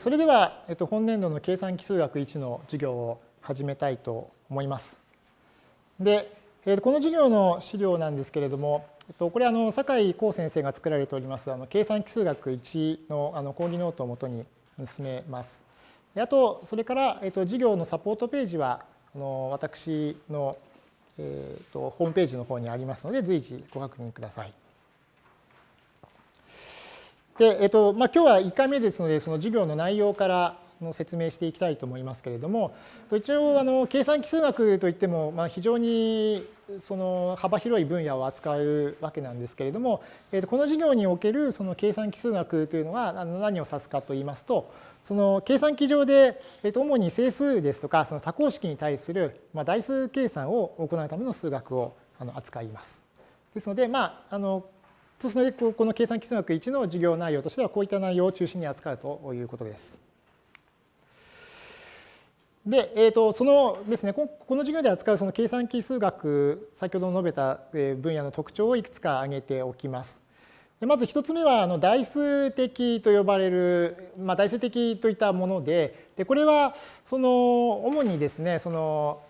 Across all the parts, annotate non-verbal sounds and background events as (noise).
それでは、えっと、本年度の計算基数学1の授業を始めたいと思います。で、えこの授業の資料なんですけれども、えっとこれあの酒井光先生が作られておりますあの計算基数学1のあの講義ノートをもとに進めます。あと、それから、えっと、授業のサポートページはあの私の、えっと、ホームページの方にありますので、随時ご確認ください。で、えっとまあ、今日は1回目ですので、その授業の内容からの説明していきたいと思いますけれども、一応あの計算基数学といっても、まあ、非常にその幅広い分野を扱うわけなんですけれども、えっとこの授業におけるその計算基数学というのはあの何を指すかといいますと、その計算機上で、えっと主に整数ですとか、その多項式に対する、まあ、代数計算を行うための数学をあの扱います。ですので、まあ、あのそうするとこの計算基数学1の授業内容としてはこういった内容を中心に扱うということです。で、えー、とそのですね、この授業で扱うその計算基数学、先ほど述べた分野の特徴をいくつか挙げておきます。でまず一つ目はあの代数的と呼ばれる、まあ、代数的といったもので、でこれはその主にですね、その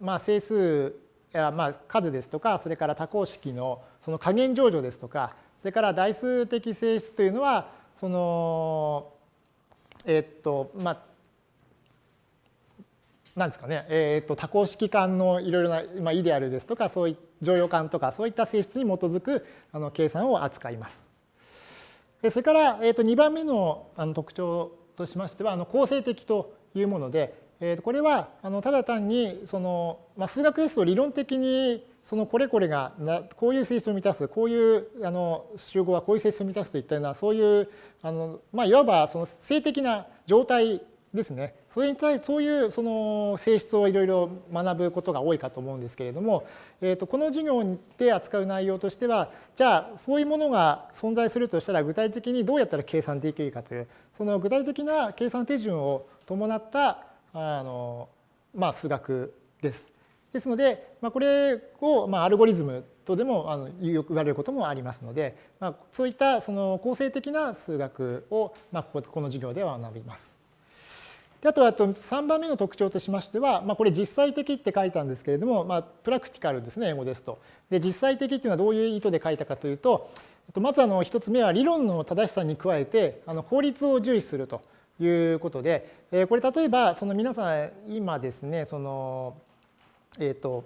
まあ、整数まあ数ですとか、それから多項式のその加減乗除ですとか、それから代数的性質というのは、その、えっと、まあ、なんですかね、えっと、多項式間のいろいろな、まあ、イデアルですとか、そうい乗用感とか、そういった性質に基づくあの計算を扱います。それから、えっと、2番目のあの特徴としましては、あの構成的というもので、えとこれはあのただ単にその、まあ、数学ですと理論的にそのこれこれがなこういう性質を満たすこういうあの集合はこういう性質を満たすといったようなそういうあの、まあ、いわばその性的な状態ですね。それに対してそういうその性質をいろいろ学ぶことが多いかと思うんですけれども、えー、とこの授業で扱う内容としてはじゃあそういうものが存在するとしたら具体的にどうやったら計算できるかというその具体的な計算手順を伴ったあの、まあ、数学です。ですので、まあ、これを、まあ、アルゴリズムとでもあの言われることもありますので、まあ、そういったその構成的な数学を、まあ、この授業では学びます。であとあと3番目の特徴としましては、まあ、これ実際的って書いたんですけれども、まあ、プラクティカルですね英語ですと。で実際的っていうのはどういう意図で書いたかというとまずあの1つ目は理論の正しさに加えてあの効率を重視するということでえこれ例えばその皆さん今ですねそのえっ、と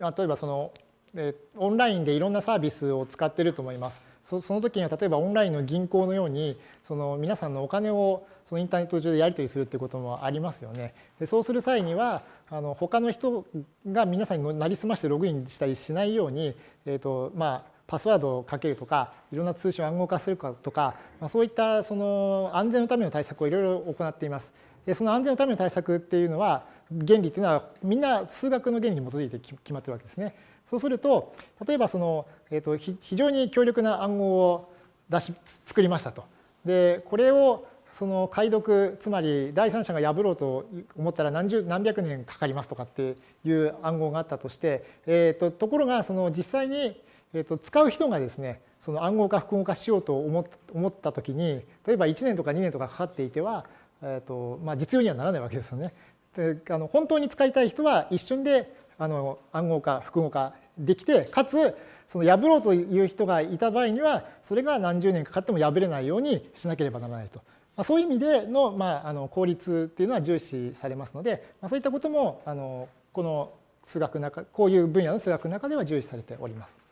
例えばそのえオンラインでいろんなサービスを使ってると思います。その時には例えばオンラインの銀行のようにその皆さんのお金をそのインターネット上でやり取りするっていうこともありますよね。でそうする際にはあの他の人が皆さんになりすましてログインしたりしないように、えーとまあ、パスワードをかけるとかいろんな通信を暗号化するかとか、まあ、そういったその安全のための対策をいろいろ行っています。でその安全のための対策っていうのは原理っていうのはみんな数学の原理に基づいて決まってるわけですね。そうすると例えばその、えーと、非常に強力な暗号を出し作りましたと。でこれをその解読つまり第三者が破ろうと思ったら何十何百年かかりますとかっていう暗号があったとして、えーと、ところがその実際に、えーと、使う人がですねその暗号化複合化しようと思った時に例えば1年とか2年とかかかっていては、えーとまあ、実用にはならないわけですよね。であの本当に使いたい人は一瞬であの暗号化複合化できてかつその破ろうという人がいた場合にはそれが何十年かかっても破れないようにしなければならないと。まあ、そういう意味での,、まあ、あの効率っていうのは重視されますので、まあ、そういったこともあのこの数学中こういう分野の数学の中では重視されております。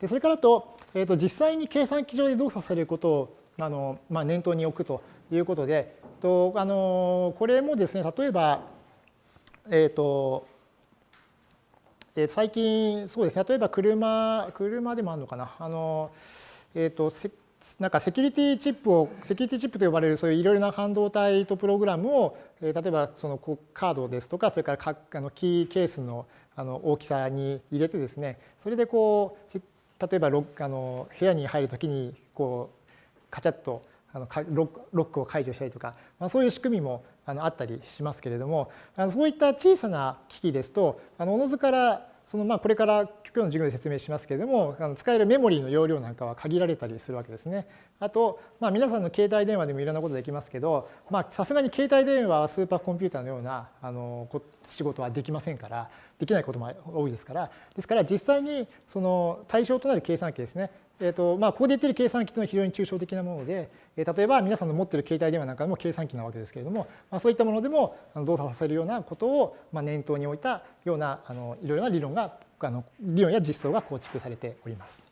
でそれからと,、えー、と実際に計算機上で動作されることをあの、まあ、念頭に置くということでとあのこれもですね例えばえっ、ー、と最近そうですね例えば車車でもあるのかなあの、えーと、なんかセキュリティチップをセキュリティチップと呼ばれるそういういろいろな半導体とプログラムを、えー、例えばそのカードですとかそれからあのキーケースのあの大きさに入れてですねそれでこう例えばあの部屋に入るときにこうカチャッとあのロックを解除したりとか、まあ、そういう仕組みもあのあったりしますけれどもそういった小さな機器ですとあのおのずからそのまあこれから今日の授業で説明しますけれども、あの使えるメモリーの容量なんかは限られたりするわけですね。あと、まあ、皆さんの携帯電話でもいろんなことできますけど、さすがに携帯電話はスーパーコンピューターのようなあの仕事はできませんから、できないことも多いですから、ですから実際にその対象となる計算機ですね、えーとまあ、ここで言っている計算機というのは非常に抽象的なもので、例えば皆さんの持っている携帯電話なんかでも計算機なわけですけれども、まあ、そういったものでも動作させるようなことを念頭に置いたようなあのいろいろな理論があの理論や実装が構築されております。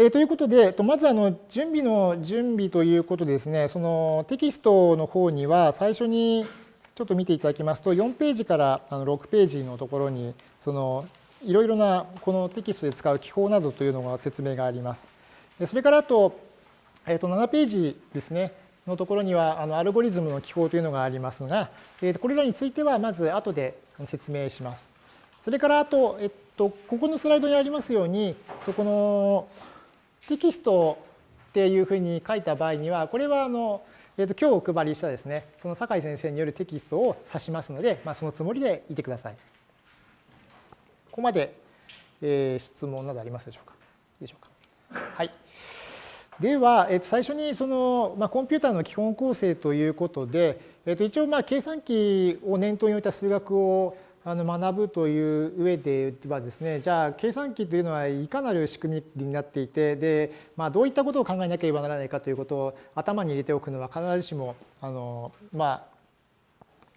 え、ということで、まずあの準備の準備ということでですね、そのテキストの方には最初にちょっと見ていただきますと、4ページから6ページのところに、そのいろいろなこのテキストで使う記法などというのが説明があります。それからあと、えー、と7ページですね、のところにはあのアルゴリズムの記法というのがありますが、えー、これらについてはまず後で説明します。それからあと、えっと、ここのスライドにありますように、このテキストっていうふうに書いた場合には、これはあの、えっと、今日お配りしたですね、その酒井先生によるテキストを指しますので、まあ、そのつもりでいてください。ここまで、えー、質問などありますでしょうか？いいでしょうか？はい。では、えっと、最初にその、まあ、コンピューターの基本構成ということで、えっと、一応まあ計算機を念頭に置いた数学をあの学ぶという上ではですねじゃあ計算機というのはいかなる仕組みになっていてで、まあ、どういったことを考えなければならないかということを頭に入れておくのは必ずしもあの、まあ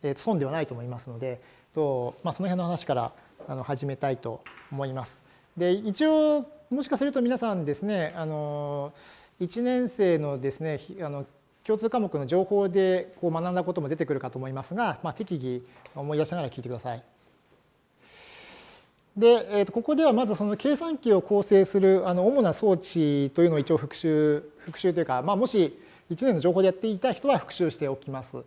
えー、損ではないと思いますのでと、まあ、その辺の話からあの始めたいと思います。で一応もしかすると皆さんですねあの1年生のですねあの共通科目の情報でこう学んだことも出てくるかと思いますが、まあ、適宜思い出しながら聞いてください。で、えー、とここではまずその計算機を構成するあの主な装置というのを一応復習復習というか、まあ、もし1年の情報でやっていた人は復習しておきます。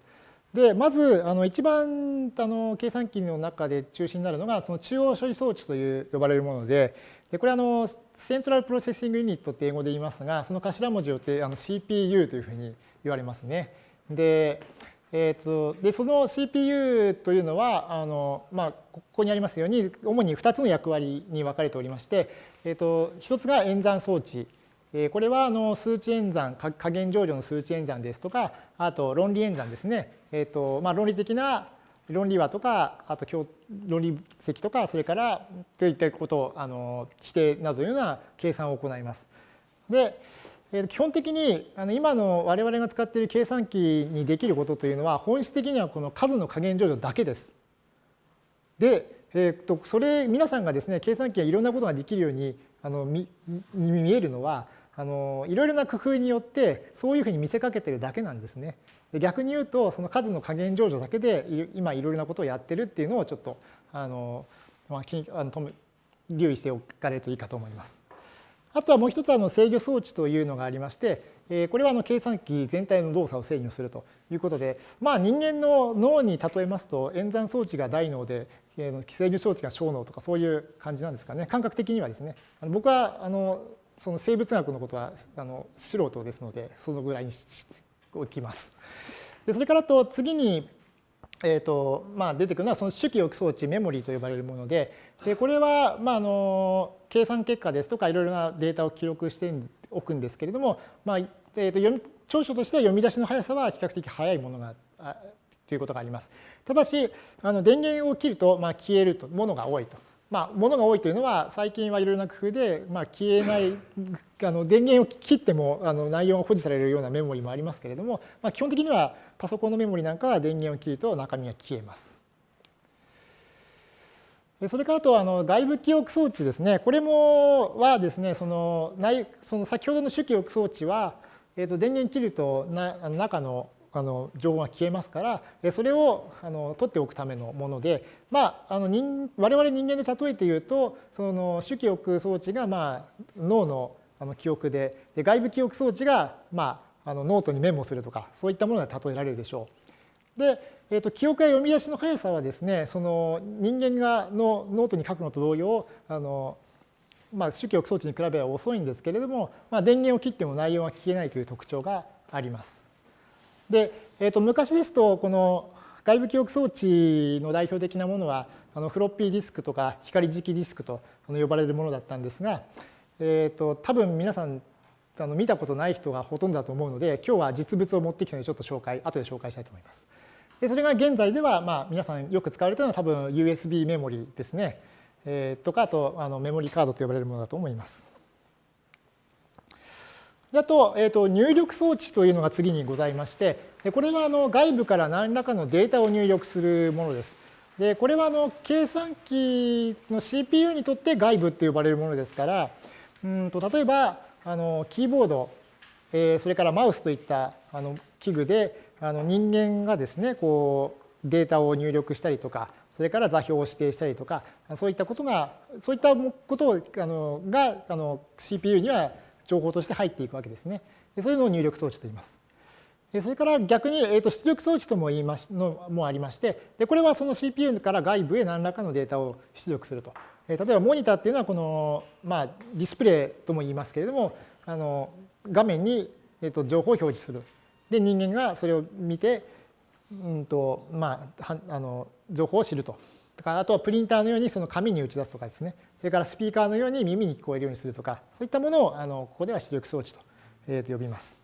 でまずあの一番あの計算機の中で中心になるのがその中央処理装置という呼ばれるものででこれあの central processing unit って英語で言いますがその頭文字をってあの CPU というふうに言われますね。でえーと、でその CPU というのはあの、まあ、ここにありますように主に2つの役割に分かれておりまして、えーと、1つが演算装置これはあの数値演算加減乗除の数値演算ですとかあと論理演算ですね、えーとまあ、論理的な論理和とかあと論理積とかそれからといったことをあの規定などのような計算を行います。で基本的に今の我々が使っている計算機にできることというのは本質的にはこの数の加減上場だけです。で、えー、とそれ皆さんがですね計算機がいろんなことができるようにあの見見えるのはあのいろいろな工夫によってそういうふうに見せかけてるだけなんですね。逆に言うとその数の加減上場だけで今いろいろなことをやってるっていうのをちょっとあの、まあ、あの留意しておかれるといいかと思います。あとはもう一つあの制御装置というのがありまして、これはあの計算機全体の動作を制御するということで、まあ、人間の脳に例えますと演算装置が大脳で制御装置が小脳とかそういう感じなんですかね感覚的にはですね僕はあのその生物学のことはあの素人ですのでそのぐらいにしておきます。でそれからと次にえーとまあ、出てくるのはその主記憶装置メモリーと呼ばれるものででこれは、まあ、あの計算結果ですとかいろいろなデータを記録しておくんですけれども、まあえー、と読み長所としては読み出しの速さは比較的速いものがということがあります。ただしあの電源を切ると、まあ、消えるとものが多いと。まあ、ものが多いというのは最近はいろいろな工夫で、まあ、消えない (laughs) あの電源を切ってもあの内容が保持されるようなメモリもありますけれども、まあ、基本的にはパソコンのメモリなんかは電源を切ると中身が消えます。それからあとあの外部記憶装置ですね。これもはですね、その内その先ほどの主記憶装置は、えー、と電源切るとなあの中のあの情報が消えますからそれをあの取っておくためのもので、まあ、あの人我々人間で例えて言うとその主記憶装置がまあ脳のあの記憶でで外部記憶装置がまああのノートにメモするとかそういったもので例えられるでしょう。で、えー、と記憶や読み出しの速さはですねその人間がのノートに書くのと同様あのまあ、主記憶装置に比べれば遅いんですけれども、まあ、電源を切っても内容が消えないという特徴があります。で、えー、と昔ですとこの外部記憶装置の代表的なものはあのフロッピーディスクとか光磁気ディスクと呼ばれるものだったんですが、えーと、多分皆さんあの見たことない人がほとんどだと思うので今日は実物を持ってきたのでちょっと紹介後で紹介したいと思います。でそれが現在では、まあ、皆さんよく使われているのは多分 USB メモリですね、えー、とかあとあのメモリカードと呼ばれるものだと思います。あと,、えーと、入力装置というのが次にございまして、これはあの外部から何らかのデータを入力するものです。でこれはあの計算機の CPU にとって外部って呼ばれるものですから、うんと例えばあのキーボード、えー、それからマウスといったあの器具であの人間がですねこうデータを入力したりとかそれから座標を指定したりとかそういったことがそういったことをあのがあの CPU には情報として入っていくわけですね。そういうのを入力装置と言います。それから逆に、えー、と出力装置とも言いましのもありましてで、これはその CPU から外部へ何らかのデータを出力すると。え例えばモニターっていうのはこの、まあ、ディスプレイとも言いますけれどもあの画面に、えー、と情報を表示する。で人間がそれを見て、うんとまあ、あの情報を知ると。だかあとはプリンターのようにその紙に打ち出すとかですね。それからスピーカーのように耳に聞こえるようにするとか、そういったものをあのここでは出力装置と呼びます。